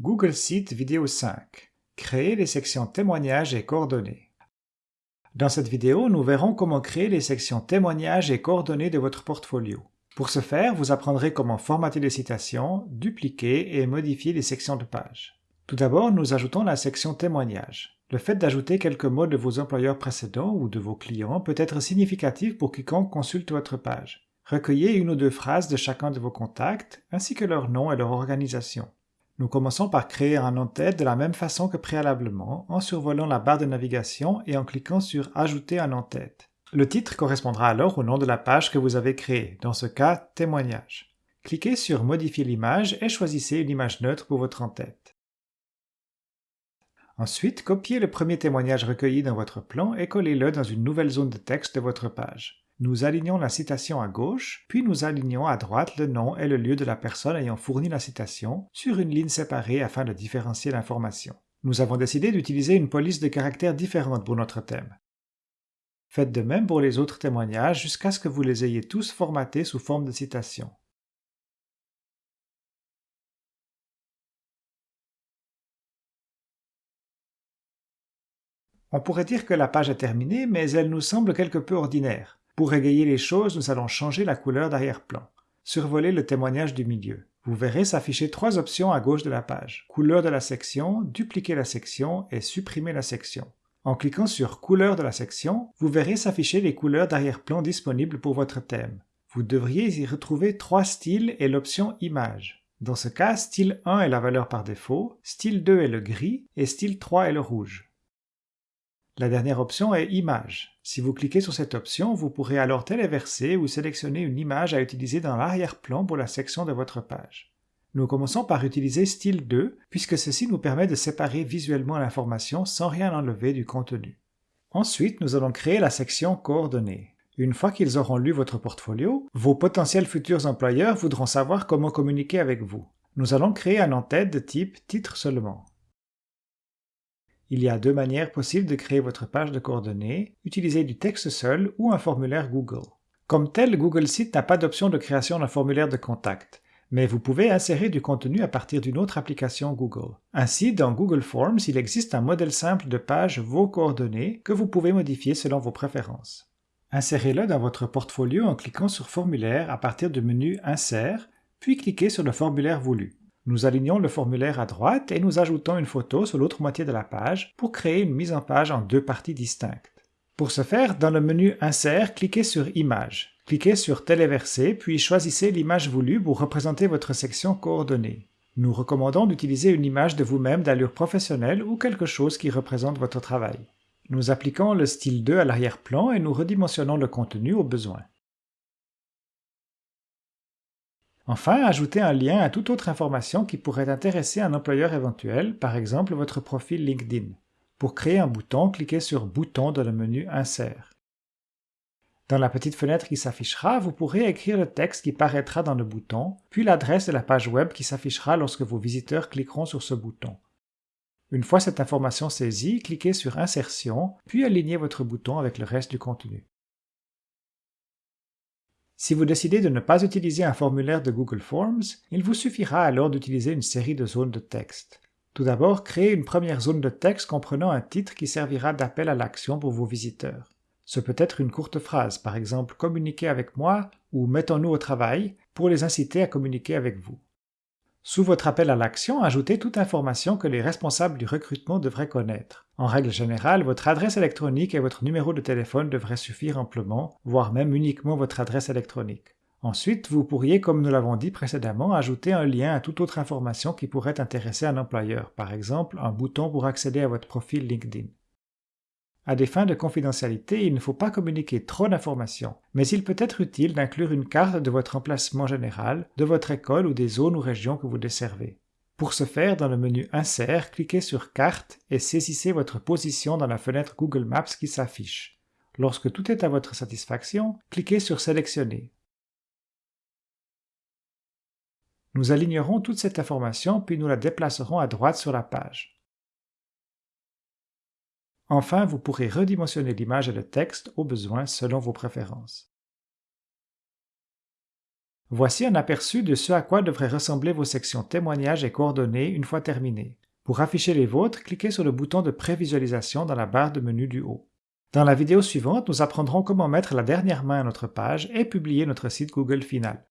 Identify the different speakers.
Speaker 1: Google Site vidéo 5. Créer les sections témoignages et coordonnées. Dans cette vidéo, nous verrons comment créer les sections témoignages et coordonnées de votre portfolio. Pour ce faire, vous apprendrez comment formater les citations, dupliquer et modifier les sections de page. Tout d'abord, nous ajoutons la section témoignages. Le fait d'ajouter quelques mots de vos employeurs précédents ou de vos clients peut être significatif pour quiconque consulte votre page. Recueillez une ou deux phrases de chacun de vos contacts, ainsi que leur nom et leur organisation. Nous commençons par créer un en-tête de la même façon que préalablement, en survolant la barre de navigation et en cliquant sur « Ajouter un en-tête ». Le titre correspondra alors au nom de la page que vous avez créée, dans ce cas « Témoignage ». Cliquez sur « Modifier l'image » et choisissez une image neutre pour votre en-tête. Ensuite, copiez le premier témoignage recueilli dans votre plan et collez-le dans une nouvelle zone de texte de votre page. Nous alignons la citation à gauche, puis nous alignons à droite le nom et le lieu de la personne ayant fourni la citation sur une ligne séparée afin de différencier l'information. Nous avons décidé d'utiliser une police de caractères différente pour notre thème. Faites de même pour les autres témoignages jusqu'à ce que vous les ayez tous formatés sous forme de citation. On pourrait dire que la page est terminée, mais elle nous semble quelque peu ordinaire. Pour égayer les choses, nous allons changer la couleur d'arrière-plan. Survolez le témoignage du milieu. Vous verrez s'afficher trois options à gauche de la page. Couleur de la section, dupliquer la section et supprimer la section. En cliquant sur Couleur de la section, vous verrez s'afficher les couleurs d'arrière-plan disponibles pour votre thème. Vous devriez y retrouver trois styles et l'option Image. Dans ce cas, style 1 est la valeur par défaut, style 2 est le gris et style 3 est le rouge. La dernière option est Image. Si vous cliquez sur cette option, vous pourrez alors téléverser ou sélectionner une image à utiliser dans l'arrière-plan pour la section de votre page. Nous commençons par utiliser Style 2, puisque ceci nous permet de séparer visuellement l'information sans rien enlever du contenu. Ensuite, nous allons créer la section Coordonnées. Une fois qu'ils auront lu votre portfolio, vos potentiels futurs employeurs voudront savoir comment communiquer avec vous. Nous allons créer un en-tête de type titre seulement. Il y a deux manières possibles de créer votre page de coordonnées, utiliser du texte seul ou un formulaire Google. Comme tel, Google Site n'a pas d'option de création d'un formulaire de contact, mais vous pouvez insérer du contenu à partir d'une autre application Google. Ainsi, dans Google Forms, il existe un modèle simple de page Vos coordonnées que vous pouvez modifier selon vos préférences. Insérez-le dans votre portfolio en cliquant sur Formulaire à partir du menu Insert, puis cliquez sur le formulaire voulu. Nous alignons le formulaire à droite et nous ajoutons une photo sur l'autre moitié de la page pour créer une mise en page en deux parties distinctes. Pour ce faire, dans le menu Insert, cliquez sur Image. Cliquez sur Téléverser, puis choisissez l'image voulue pour représenter votre section coordonnée. Nous recommandons d'utiliser une image de vous-même d'allure professionnelle ou quelque chose qui représente votre travail. Nous appliquons le style 2 à l'arrière-plan et nous redimensionnons le contenu au besoin. Enfin, ajoutez un lien à toute autre information qui pourrait intéresser un employeur éventuel, par exemple votre profil LinkedIn. Pour créer un bouton, cliquez sur Bouton dans le menu Insert. Dans la petite fenêtre qui s'affichera, vous pourrez écrire le texte qui paraîtra dans le bouton, puis l'adresse de la page web qui s'affichera lorsque vos visiteurs cliqueront sur ce bouton. Une fois cette information saisie, cliquez sur Insertion, puis alignez votre bouton avec le reste du contenu. Si vous décidez de ne pas utiliser un formulaire de Google Forms, il vous suffira alors d'utiliser une série de zones de texte. Tout d'abord, créez une première zone de texte comprenant un titre qui servira d'appel à l'action pour vos visiteurs. Ce peut être une courte phrase, par exemple « Communiquez avec moi » ou « Mettons-nous au travail » pour les inciter à communiquer avec vous. Sous votre appel à l'action, ajoutez toute information que les responsables du recrutement devraient connaître. En règle générale, votre adresse électronique et votre numéro de téléphone devraient suffire amplement, voire même uniquement votre adresse électronique. Ensuite, vous pourriez, comme nous l'avons dit précédemment, ajouter un lien à toute autre information qui pourrait intéresser un employeur, par exemple un bouton pour accéder à votre profil LinkedIn. À des fins de confidentialité, il ne faut pas communiquer trop d'informations, mais il peut être utile d'inclure une carte de votre emplacement général, de votre école ou des zones ou régions que vous desservez. Pour ce faire, dans le menu Insert, cliquez sur Carte et saisissez votre position dans la fenêtre Google Maps qui s'affiche. Lorsque tout est à votre satisfaction, cliquez sur Sélectionner. Nous alignerons toute cette information puis nous la déplacerons à droite sur la page. Enfin, vous pourrez redimensionner l'image et le texte au besoin selon vos préférences. Voici un aperçu de ce à quoi devraient ressembler vos sections témoignages et coordonnées une fois terminées. Pour afficher les vôtres, cliquez sur le bouton de prévisualisation dans la barre de menu du haut. Dans la vidéo suivante, nous apprendrons comment mettre la dernière main à notre page et publier notre site Google final.